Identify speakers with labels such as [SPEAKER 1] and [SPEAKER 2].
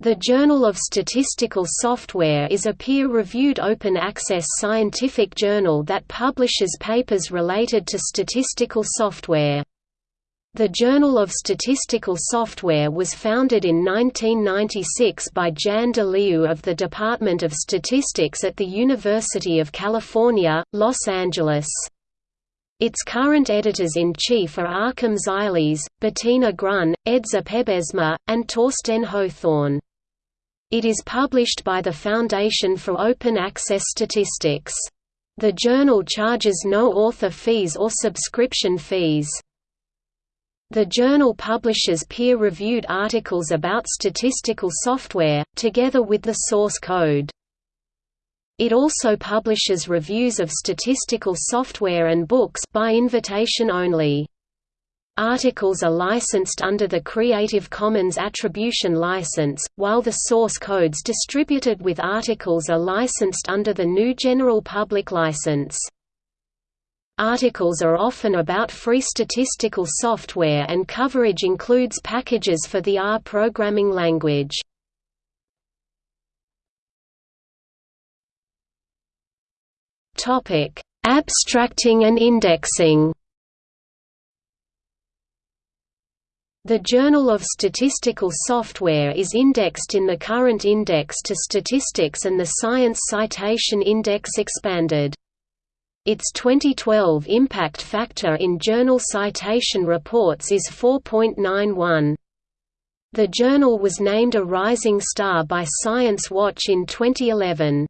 [SPEAKER 1] The Journal of Statistical Software is a peer-reviewed open-access scientific journal that publishes papers related to statistical software. The Journal of Statistical Software was founded in 1996 by Jan de of the Department of Statistics at the University of California, Los Angeles. Its current editors-in-chief are Achim Zeileis, Bettina Grun, Edzer Pebesma, and Torsten Hothorn. It is published by the Foundation for Open Access Statistics. The journal charges no author fees or subscription fees. The journal publishes peer-reviewed articles about statistical software, together with the source code. It also publishes reviews of statistical software and books by invitation only. Articles are licensed under the Creative Commons Attribution License, while the source codes distributed with articles are licensed under the GNU General Public License. Articles are often about free statistical software and coverage includes packages for the R programming language. Abstracting and indexing The Journal of Statistical Software is indexed in the current Index to Statistics and the Science Citation Index Expanded. Its 2012 impact factor in journal citation reports is 4.91. The journal was named a Rising Star by Science Watch in 2011.